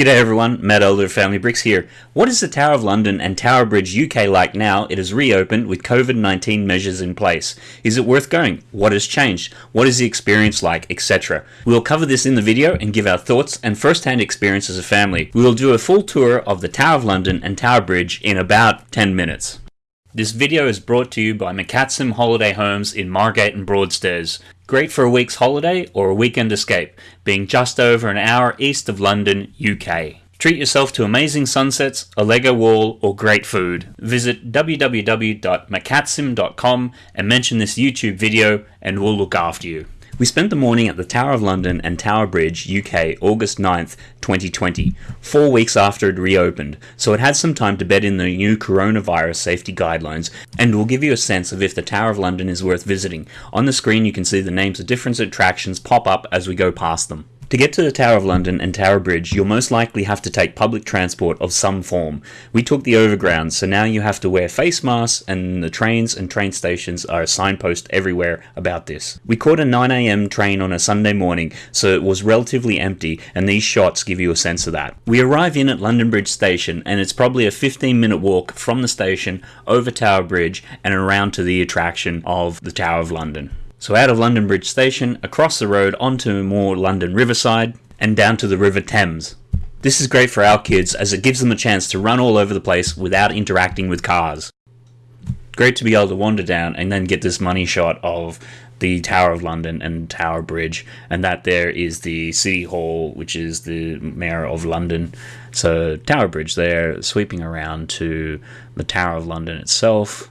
G'day everyone, Matt Elder of Family Bricks here. What is the Tower of London and Tower Bridge UK like now it has reopened with COVID-19 measures in place? Is it worth going? What has changed? What is the experience like, etc. We will cover this in the video and give our thoughts and first-hand experience as a family. We will do a full tour of the Tower of London and Tower Bridge in about 10 minutes. This video is brought to you by McCatsim Holiday Homes in Margate and Broadstairs. Great for a week's holiday or a weekend escape, being just over an hour east of London, UK. Treat yourself to amazing sunsets, a Lego wall, or great food. Visit www.mccatsim.com and mention this YouTube video and we'll look after you. We spent the morning at the Tower of London and Tower Bridge, UK, August 9th, 2020, four weeks after it reopened, so it had some time to bed in the new coronavirus safety guidelines, and will give you a sense of if the Tower of London is worth visiting. On the screen you can see the names of different attractions pop up as we go past them. To get to the Tower of London and Tower Bridge, you'll most likely have to take public transport of some form. We took the overground, so now you have to wear face masks, and the trains and train stations are a signpost everywhere about this. We caught a 9am train on a Sunday morning, so it was relatively empty, and these shots give you a sense of that. We arrive in at London Bridge Station, and it's probably a 15 minute walk from the station over Tower Bridge and around to the attraction of the Tower of London. So out of London Bridge Station, across the road onto more London Riverside, and down to the River Thames. This is great for our kids as it gives them a chance to run all over the place without interacting with cars. Great to be able to wander down and then get this money shot of the Tower of London and Tower Bridge, and that there is the City Hall, which is the Mayor of London. So Tower Bridge there, sweeping around to the Tower of London itself,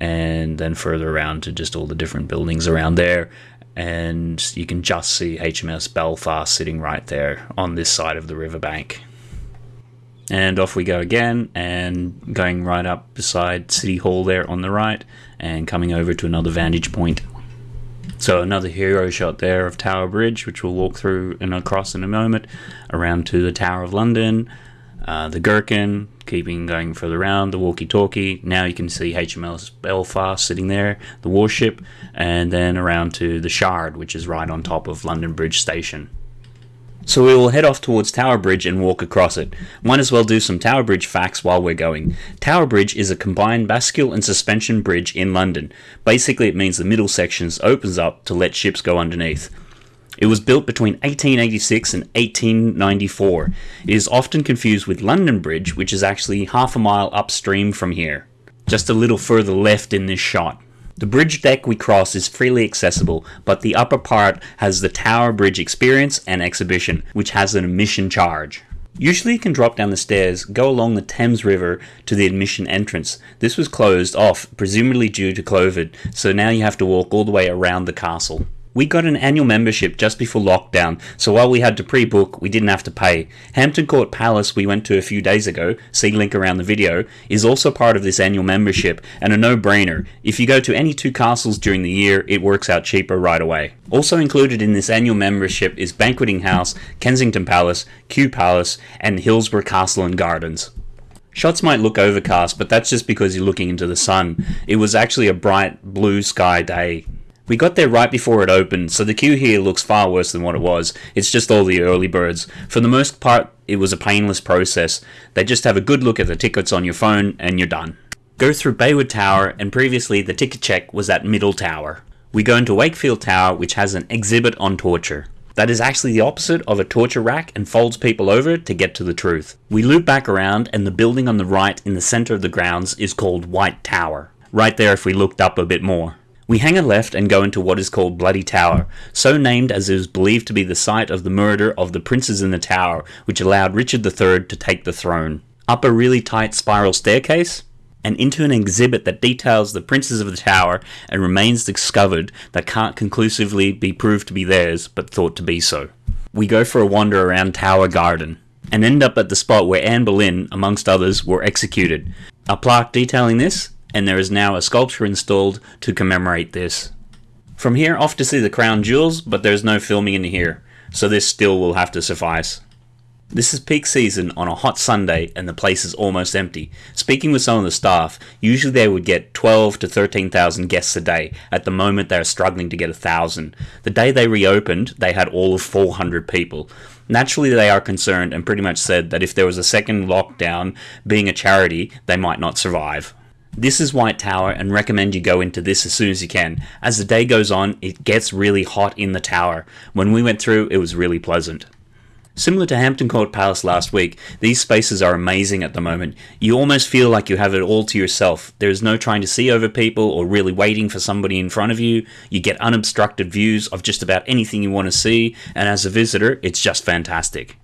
and then further around to just all the different buildings around there. And you can just see HMS Belfast sitting right there on this side of the riverbank. And off we go again, and going right up beside City Hall there on the right, and coming over to another vantage point. So another hero shot there of Tower Bridge, which we'll walk through and across in a moment, around to the Tower of London, uh, the Gherkin, keeping going further around, the walkie-talkie. Now you can see HMS Belfast sitting there, the warship, and then around to the Shard, which is right on top of London Bridge Station. So we will head off towards Tower Bridge and walk across it. Might as well do some Tower Bridge facts while we're going. Tower Bridge is a combined bascule and suspension bridge in London. Basically it means the middle sections opens up to let ships go underneath. It was built between 1886 and 1894. It is often confused with London Bridge, which is actually half a mile upstream from here, just a little further left in this shot. The bridge deck we cross is freely accessible, but the upper part has the Tower Bridge Experience and Exhibition, which has an admission charge. Usually you can drop down the stairs, go along the Thames River to the admission entrance. This was closed off, presumably due to COVID, so now you have to walk all the way around the castle. We got an annual membership just before lockdown, so while we had to pre-book, we didn't have to pay. Hampton Court Palace we went to a few days ago, see link around the video, is also part of this annual membership, and a no-brainer. If you go to any two castles during the year, it works out cheaper right away. Also included in this annual membership is Banqueting House, Kensington Palace, Kew Palace, and Hillsborough Castle and Gardens. Shots might look overcast, but that's just because you're looking into the sun. It was actually a bright blue sky day. We got there right before it opened, so the queue here looks far worse than what it was. It's just all the early birds. For the most part, it was a painless process. They just have a good look at the tickets on your phone and you're done. Go through Byward Tower, and previously the ticket check was at Middle Tower. We go into Wakefield Tower, which has an exhibit on torture. That is actually the opposite of a torture rack and folds people over to get to the truth. We loop back around, and the building on the right in the center of the grounds is called White Tower. Right there if we looked up a bit more. We hang a left and go into what is called Bloody Tower, so named as it is believed to be the site of the murder of the princes in the tower, which allowed Richard III to take the throne. Up a really tight spiral staircase, and into an exhibit that details the princes of the tower and remains discovered that can't conclusively be proved to be theirs, but thought to be so. We go for a wander around Tower Green, and end up at the spot where Anne Boleyn, amongst others, were executed. A plaque detailing this and there is now a sculpture installed to commemorate this. From here off to see the crown jewels, but there's no filming in here, so this still will have to suffice. This is peak season on a hot Sunday and the place is almost empty. Speaking with some of the staff, usually they would get 12 to 13,000 guests a day. At the moment they are struggling to get a thousand. The day they reopened, they had all of 400 people. Naturally, they are concerned and pretty much said that if there was a second lockdown, being a charity, they might not survive. This is White Tower and recommend you go into this as soon as you can. As the day goes on, it gets really hot in the tower. When we went through, it was really pleasant. Similar to Hampton Court Palace last week, these spaces are amazing at the moment. You almost feel like you have it all to yourself. There is no trying to see over people or really waiting for somebody in front of you. You get unobstructed views of just about anything you want to see, and as a visitor, it's just fantastic.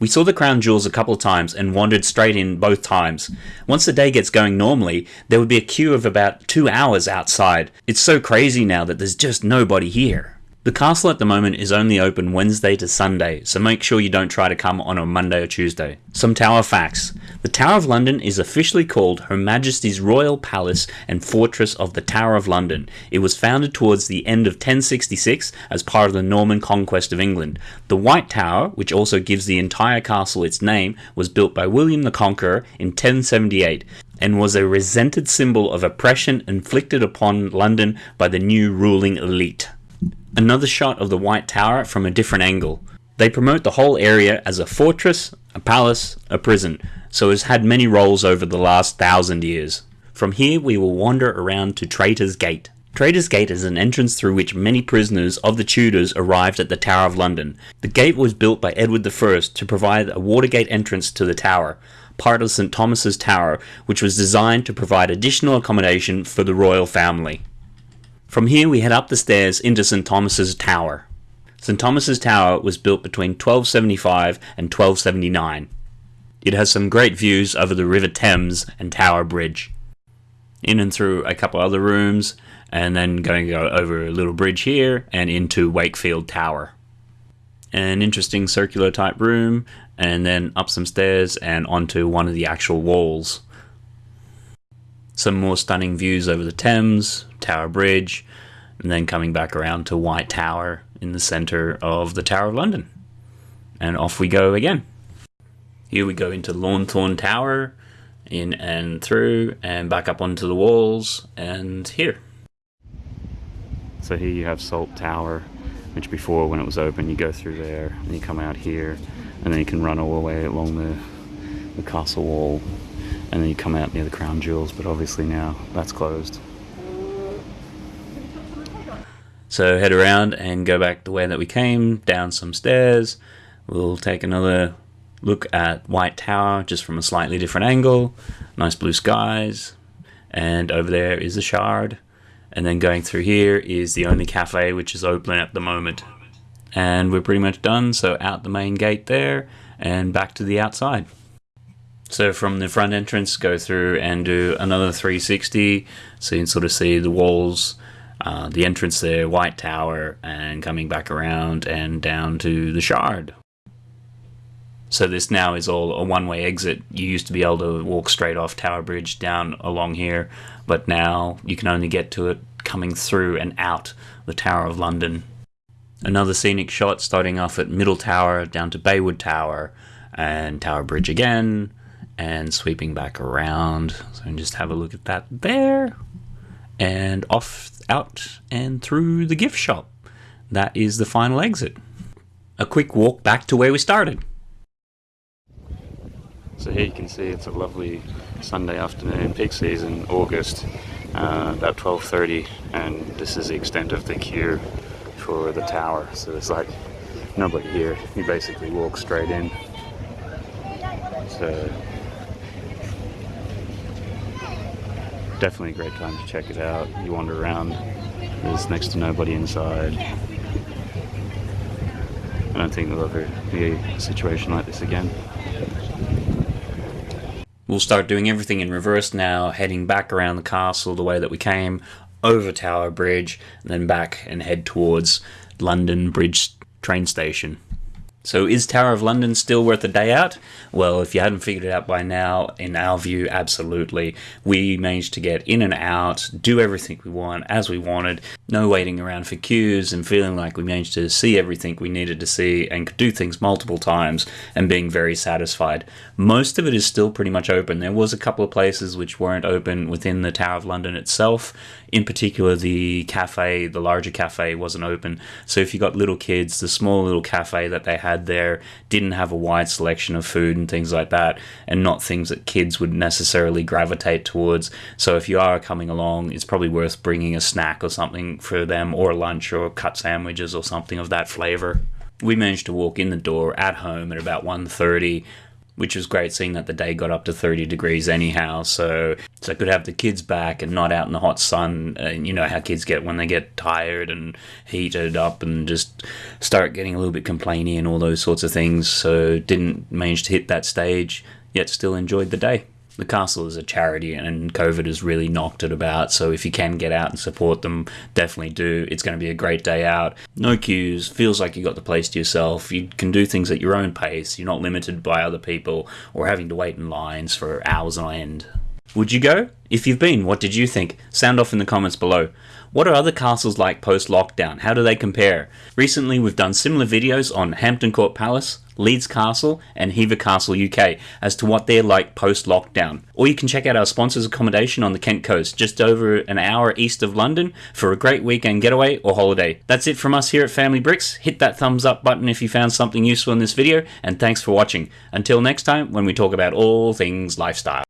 We saw the crown jewels a couple of times and wandered straight in both times. Once the day gets going normally, there would be a queue of about two hours outside. It's so crazy now that there's just nobody here. The castle at the moment is only open Wednesday to Sunday, so make sure you don't try to come on a Monday or Tuesday. Some Tower facts. The Tower of London is officially called Her Majesty's Royal Palace and Fortress of the Tower of London. It was founded towards the end of 1066 as part of the Norman conquest of England. The White Tower, which also gives the entire castle its name, was built by William the Conqueror in 1078 and was a resented symbol of oppression inflicted upon London by the new ruling elite. Another shot of the White Tower from a different angle. They promote the whole area as a fortress, a palace, a prison, so has had many roles over the last thousand years. From here we will wander around to Traitor's Gate. Traitor's Gate is an entrance through which many prisoners of the Tudors arrived at the Tower of London. The gate was built by Edward I to provide a Watergate entrance to the tower, part of St Thomas's Tower, which was designed to provide additional accommodation for the royal family. From here we head up the stairs into St Thomas's Tower. St Thomas's Tower was built between 1275 and 1279. It has some great views over the River Thames and Tower Bridge. In and through a couple other rooms, and then going over a little bridge here and into Wakefield Tower. An interesting circular type room, and then up some stairs and onto one of the actual walls. Some more stunning views over the Thames, Tower Bridge, and then coming back around to White Tower in the centre of the Tower of London. And off we go again. Here we go into Lanthorn Tower, in and through, and back up onto the walls, and here. So here you have Salt Tower, which before when it was open you go through there, and you come out here, and then you can run all the way along the, the castle wall, and then you come out near the Crown Jewels, but obviously now that's closed. So head around and go back the way that we came, down some stairs. We'll take another look at White Tower just from a slightly different angle. Nice blue skies. And over there is the Shard. And then going through here is the only cafe which is open at the moment. And we're pretty much done, so out the main gate there and back to the outside. So from the front entrance, go through and do another 360, so you can sort of see the walls uh, the entrance there, White Tower, and coming back around and down to the Shard. So this now is all a one-way exit. You used to be able to walk straight off Tower Bridge down along here, but now you can only get to it coming through and out the Tower of London. Another scenic shot starting off at Middle Tower down to Byward Tower and Tower Bridge again and sweeping back around. So just have a look at that there and off out and through the gift shop. That is the final exit. A quick walk back to where we started. So here you can see it's a lovely Sunday afternoon, peak season, August, uh, about 12.30 and this is the extent of the queue for the tower. So there's like nobody here. You basically walk straight in. So definitely a great time to check it out. You wander around, there's next to nobody inside. I don't think there'll ever be a situation like this again. We'll start doing everything in reverse now, heading back around the castle the way that we came, over Tower Bridge, and then back and head towards London Bridge train station. So is Tower of London still worth a day out? Well, if you hadn't figured it out by now, in our view, absolutely. We managed to get in and out, do everything we want as we wanted, no waiting around for queues and feeling like we managed to see everything we needed to see and could do things multiple times and being very satisfied. Most of it is still pretty much open. There was a couple of places which weren't open within the Tower of London itself. In particular, the cafe, the larger cafe wasn't open. So if you got little kids, the small little cafe that they had there didn't have a wide selection of food and things like that, and not things that kids would necessarily gravitate towards. So if you are coming along, it's probably worth bringing a snack or something for them, or lunch, or cut sandwiches or something of that flavor. We managed to walk in the door at home at about 1.30 which was great seeing that the day got up to 30 degrees anyhow. So, so I could have the kids back and not out in the hot sun. And you know how kids get when they get tired and heated up and just start getting a little bit complainy and all those sorts of things. So didn't manage to hit that stage, yet still enjoyed the day the castle is a charity and COVID has really knocked it about. So if you can get out and support them, definitely do. It's going to be a great day out. No queues, feels like you got the place to yourself. You can do things at your own pace. You're not limited by other people or having to wait in lines for hours on end. Would you go? If you've been, what did you think? Sound off in the comments below. What are other castles like post lockdown? How do they compare? Recently, we've done similar videos on Hampton Court Palace, Leeds Castle, and Hever Castle UK as to what they're like post lockdown. Or you can check out our sponsors' accommodation on the Kent coast, just over an hour east of London, for a great weekend getaway or holiday. That's it from us here at Family Bricks. Hit that thumbs up button if you found something useful in this video, and thanks for watching. Until next time, when we talk about all things lifestyle.